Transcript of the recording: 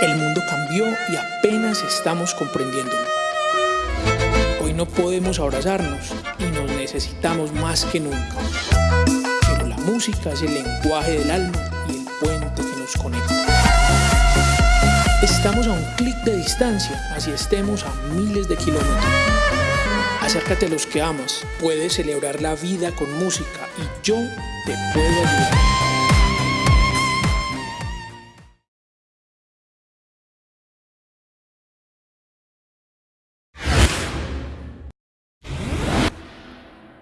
El mundo cambió y apenas estamos comprendiéndolo. Hoy no podemos abrazarnos y nos necesitamos más que nunca. Pero la música es el lenguaje del alma y el puente que nos conecta. Estamos a un clic de distancia, así estemos a miles de kilómetros. Acércate a los que amas, puedes celebrar la vida con música y yo te puedo ayudar.